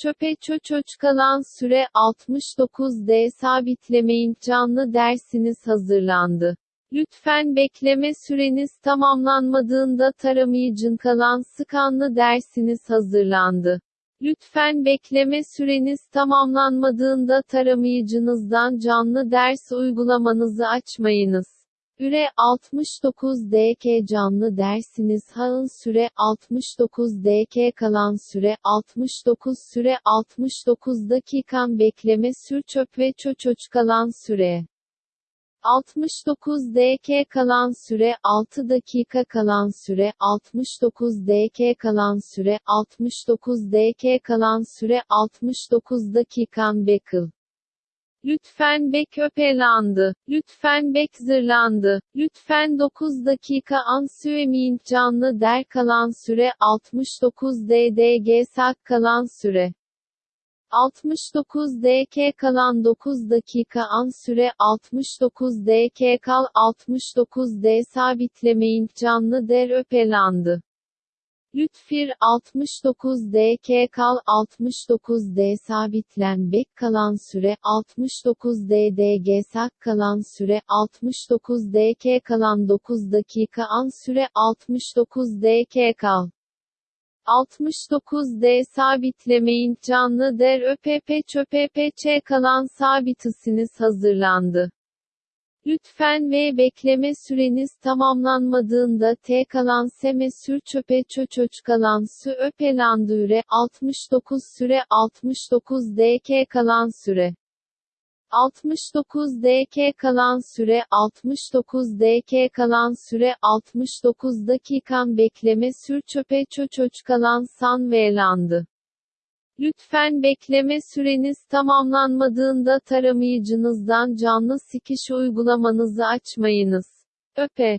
Çöpe çöçöç kalan süre 69D sabitlemeyin canlı dersiniz hazırlandı. Lütfen bekleme süreniz tamamlanmadığında taramayıcın kalan skanlı dersiniz hazırlandı. Lütfen bekleme süreniz tamamlanmadığında taramayıcınızdan canlı ders uygulamanızı açmayınız. Üre 69 DK canlı dersiniz. Hağın süre 69 DK kalan süre 69 süre 69 dakikan bekleme sür çöp ve çöçöç kalan süre 69 DK kalan süre 6 dakika kalan süre 69 DK kalan süre 69 DK kalan süre 69 dakikan bekıl Lütfen bek öpelandı. Lütfen bek zırlandı. Lütfen 9 dakika ansüemin canlı der kalan süre 69 ddg sak kalan süre 69 dk kalan 9 dakika an süre 69 dk kal 69 d sabitlemeyin canlı der öpelandı. Lütfir 69 DK kal 69 D sabitlen bek kalan süre 69 DDG sak kalan süre 69 DK kalan 9 dakika an süre 69 DK kal 69 D sabitlemeyin canlı der öpepe çöpepe kalan sabitisiniz hazırlandı. Lütfen ve bekleme süreniz tamamlanmadığında T kalan seme sür çöpe çöçöç kalan sü öpelandüre 69 süre 69 DK kalan süre 69 DK kalan süre 69 DK kalan süre 69 dakikan bekleme sür çöpe çöçöç kalan san velandı. Lütfen bekleme süreniz tamamlanmadığında taramayıcınızdan canlı sikiş uygulamanızı açmayınız. Öpe